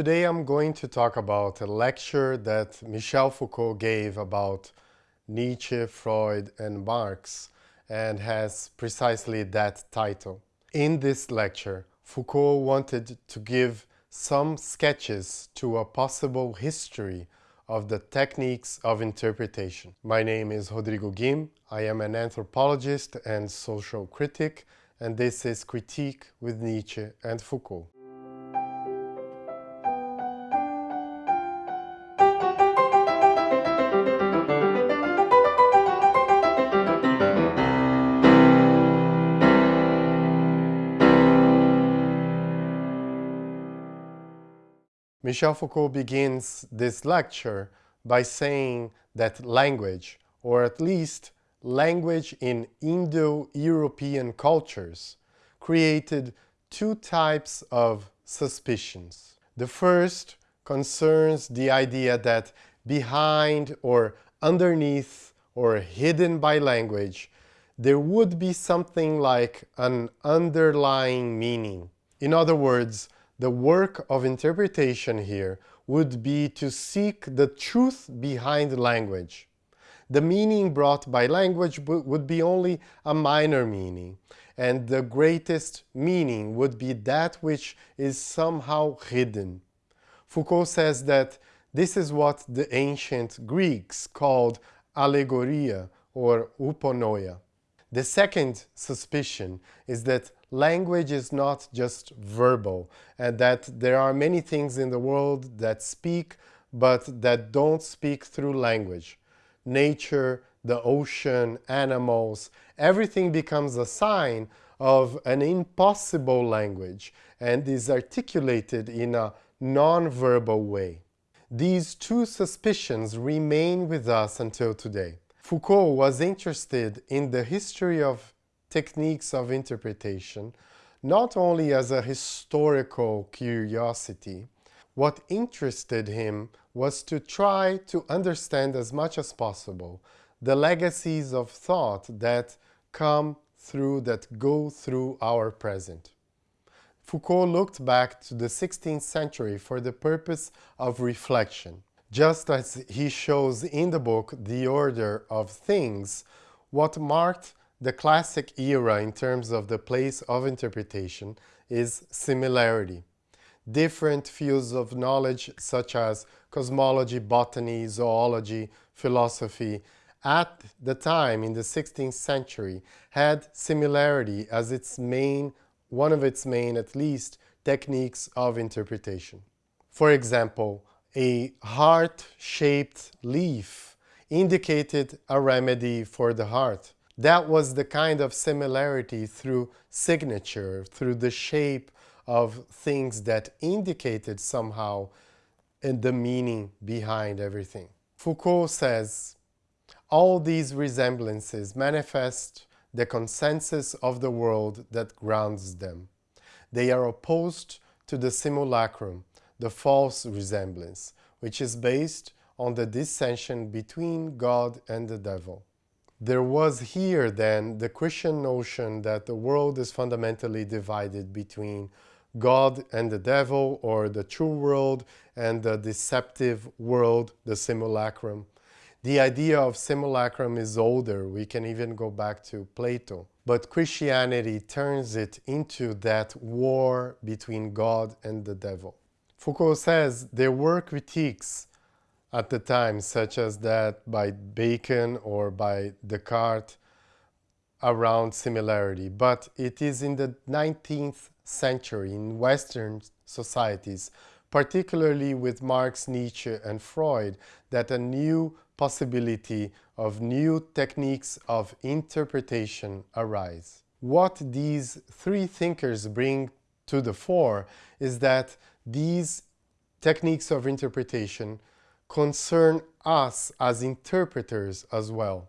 Today I'm going to talk about a lecture that Michel Foucault gave about Nietzsche, Freud and Marx and has precisely that title. In this lecture, Foucault wanted to give some sketches to a possible history of the techniques of interpretation. My name is Rodrigo Guim. I am an anthropologist and social critic, and this is Critique with Nietzsche and Foucault. Michel Foucault begins this lecture by saying that language, or at least language in Indo-European cultures, created two types of suspicions. The first concerns the idea that behind or underneath or hidden by language, there would be something like an underlying meaning. In other words, the work of interpretation here would be to seek the truth behind language. The meaning brought by language would be only a minor meaning, and the greatest meaning would be that which is somehow hidden. Foucault says that this is what the ancient Greeks called allegoria or uponoia. The second suspicion is that language is not just verbal and that there are many things in the world that speak but that don't speak through language. Nature, the ocean, animals, everything becomes a sign of an impossible language and is articulated in a non-verbal way. These two suspicions remain with us until today. Foucault was interested in the history of techniques of interpretation, not only as a historical curiosity. What interested him was to try to understand as much as possible the legacies of thought that come through, that go through our present. Foucault looked back to the 16th century for the purpose of reflection. Just as he shows in the book The Order of Things, what marked the classic era in terms of the place of interpretation is similarity. Different fields of knowledge such as cosmology, botany, zoology, philosophy, at the time in the 16th century had similarity as its main, one of its main at least, techniques of interpretation. For example, a heart-shaped leaf indicated a remedy for the heart that was the kind of similarity through signature, through the shape of things that indicated somehow the meaning behind everything. Foucault says, all these resemblances manifest the consensus of the world that grounds them. They are opposed to the simulacrum, the false resemblance, which is based on the dissension between God and the devil. There was here then the Christian notion that the world is fundamentally divided between God and the devil or the true world and the deceptive world, the simulacrum. The idea of simulacrum is older, we can even go back to Plato. But Christianity turns it into that war between God and the devil. Foucault says there were critiques at the time, such as that by Bacon or by Descartes around similarity. But it is in the 19th century in Western societies, particularly with Marx, Nietzsche and Freud, that a new possibility of new techniques of interpretation arise. What these three thinkers bring to the fore is that these techniques of interpretation concern us as interpreters as well.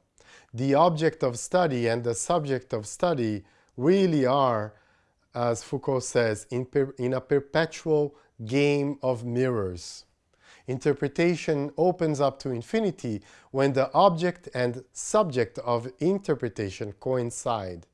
The object of study and the subject of study really are, as Foucault says, in, in a perpetual game of mirrors. Interpretation opens up to infinity when the object and subject of interpretation coincide.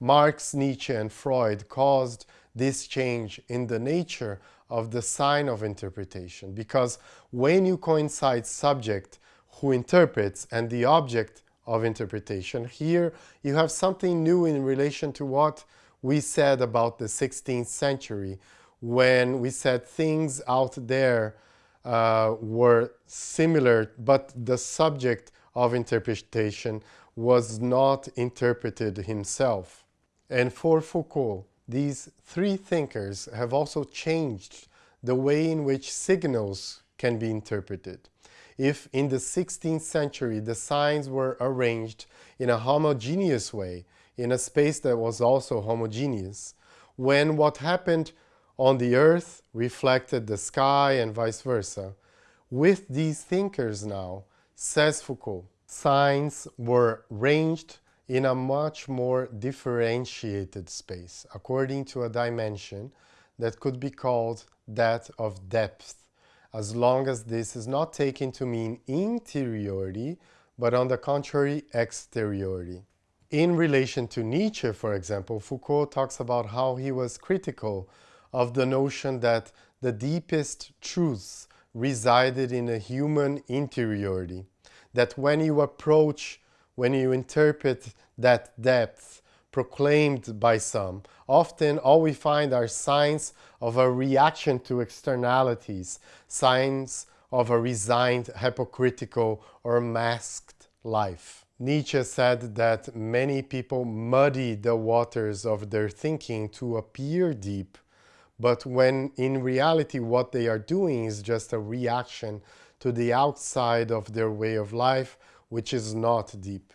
Marx, Nietzsche and Freud caused this change in the nature of the sign of interpretation because when you coincide subject who interprets and the object of interpretation, here you have something new in relation to what we said about the 16th century when we said things out there uh, were similar, but the subject of interpretation was not interpreted himself. And for Foucault, these three thinkers have also changed the way in which signals can be interpreted. If in the 16th century the signs were arranged in a homogeneous way, in a space that was also homogeneous, when what happened on the earth reflected the sky and vice versa, with these thinkers now, says Foucault, signs were ranged in a much more differentiated space, according to a dimension that could be called that of depth, as long as this is not taken to mean interiority, but on the contrary, exteriority. In relation to Nietzsche, for example, Foucault talks about how he was critical of the notion that the deepest truths resided in a human interiority, that when you approach when you interpret that depth proclaimed by some, often all we find are signs of a reaction to externalities, signs of a resigned, hypocritical, or masked life. Nietzsche said that many people muddy the waters of their thinking to appear deep, but when in reality what they are doing is just a reaction to the outside of their way of life which is not deep.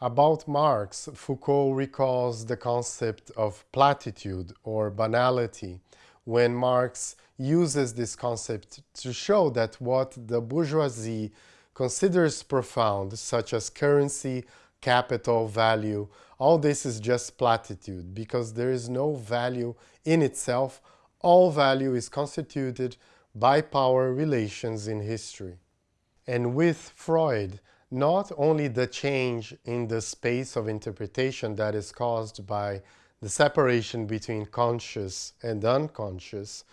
About Marx, Foucault recalls the concept of platitude or banality when Marx uses this concept to show that what the bourgeoisie considers profound, such as currency, capital, value, all this is just platitude because there is no value in itself. All value is constituted by power relations in history. And with Freud, not only the change in the space of interpretation that is caused by the separation between conscious and unconscious,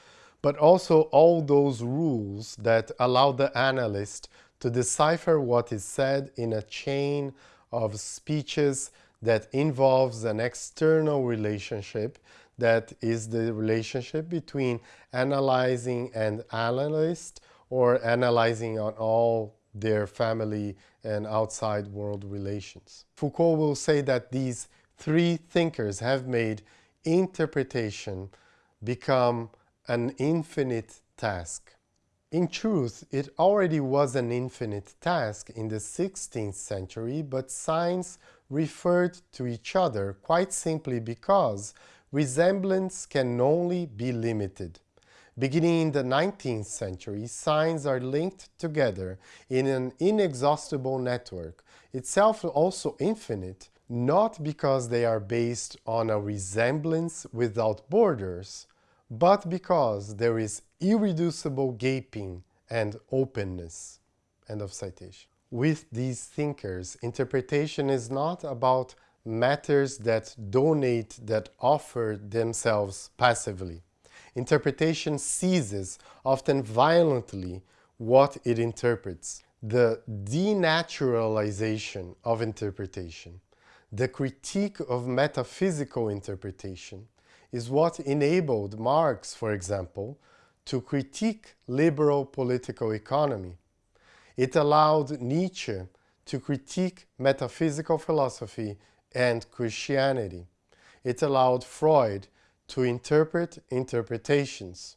but also all those rules that allow the analyst to decipher what is said in a chain of speeches that involves an external relationship that is the relationship between analysand and analyst or analysand on all their family and outside world relations. Foucault will say that these three thinkers have made interpretation become an infinite task. In truth, it already was an infinite task in the 16th century, but signs referred to each other quite simply because resemblance can only be limited. Beginning in the 19th century, signs are linked together in an inexhaustible network, itself also infinite, not because they are based on a resemblance without borders, but because there is irreducible gaping and openness. End of citation. With these thinkers, interpretation is not about matters that donate, that offer themselves passively interpretation seizes, often violently, what it interprets. The denaturalization of interpretation, the critique of metaphysical interpretation, is what enabled Marx, for example, to critique liberal political economy. It allowed Nietzsche to critique metaphysical philosophy and Christianity. It allowed Freud to interpret interpretations,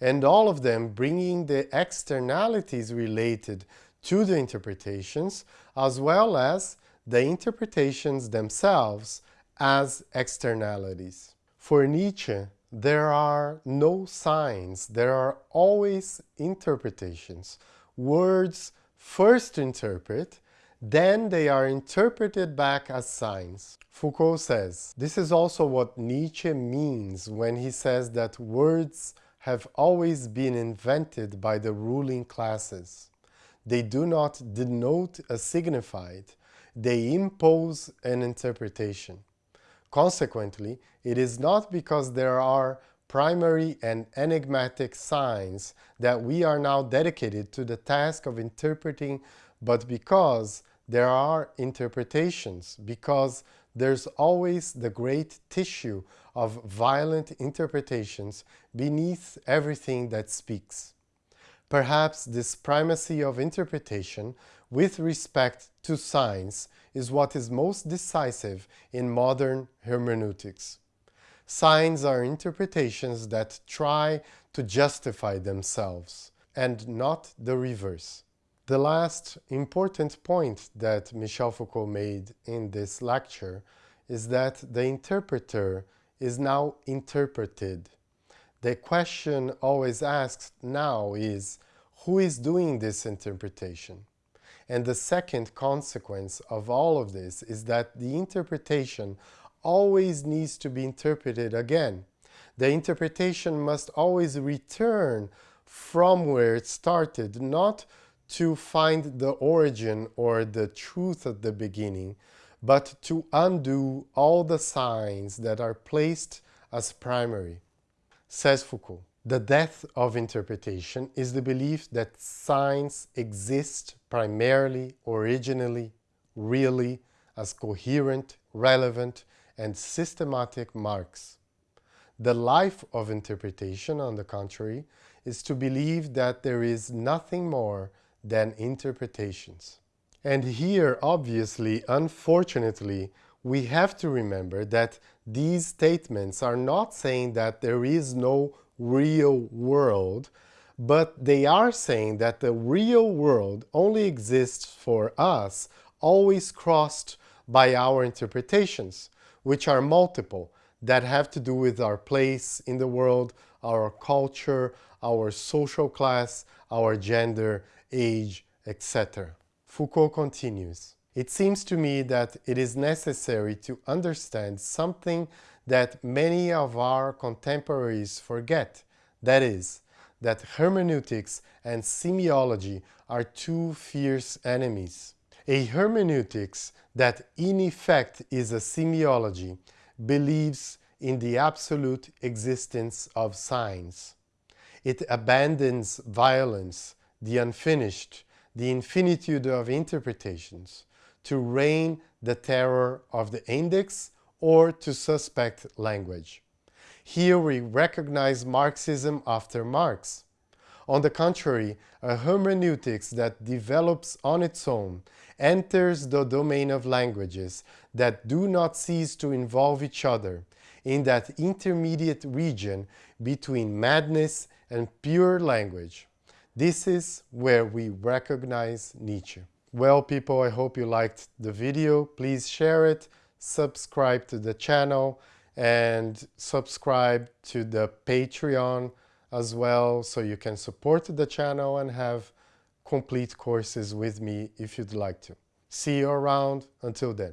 and all of them bringing the externalities related to the interpretations as well as the interpretations themselves as externalities. For Nietzsche, there are no signs, there are always interpretations. Words first interpret then they are interpreted back as signs. Foucault says, this is also what Nietzsche means when he says that words have always been invented by the ruling classes. They do not denote a signified, they impose an interpretation. Consequently, it is not because there are primary and enigmatic signs that we are now dedicated to the task of interpreting, but because there are interpretations, because there's always the great tissue of violent interpretations beneath everything that speaks. Perhaps this primacy of interpretation with respect to signs is what is most decisive in modern hermeneutics. Signs are interpretations that try to justify themselves, and not the reverse. The last important point that Michel Foucault made in this lecture is that the interpreter is now interpreted. The question always asked now is, who is doing this interpretation? And the second consequence of all of this is that the interpretation always needs to be interpreted again. The interpretation must always return from where it started, not to find the origin or the truth at the beginning, but to undo all the signs that are placed as primary. Says Foucault, the death of interpretation is the belief that signs exist primarily, originally, really, as coherent, relevant, and systematic marks. The life of interpretation, on the contrary, is to believe that there is nothing more than interpretations. And here, obviously, unfortunately, we have to remember that these statements are not saying that there is no real world, but they are saying that the real world only exists for us, always crossed by our interpretations, which are multiple, that have to do with our place in the world, our culture, our social class, our gender, age, etc. Foucault continues, It seems to me that it is necessary to understand something that many of our contemporaries forget, that is, that hermeneutics and semiology are two fierce enemies. A hermeneutics that in effect is a semiology believes in the absolute existence of signs. It abandons violence, the unfinished, the infinitude of interpretations, to reign the terror of the index or to suspect language. Here we recognize Marxism after Marx. On the contrary, a hermeneutics that develops on its own enters the domain of languages that do not cease to involve each other in that intermediate region between madness and pure language. This is where we recognize Nietzsche. Well people, I hope you liked the video. Please share it, subscribe to the channel and subscribe to the Patreon as well so you can support the channel and have complete courses with me if you'd like to. See you around. Until then.